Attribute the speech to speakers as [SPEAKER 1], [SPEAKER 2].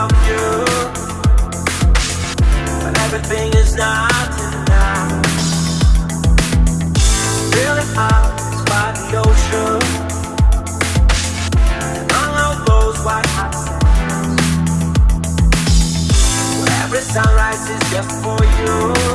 [SPEAKER 1] of you. But everything is not enough. Really out by the ocean. And all of those white hot sands. Where every sunrise is just for you.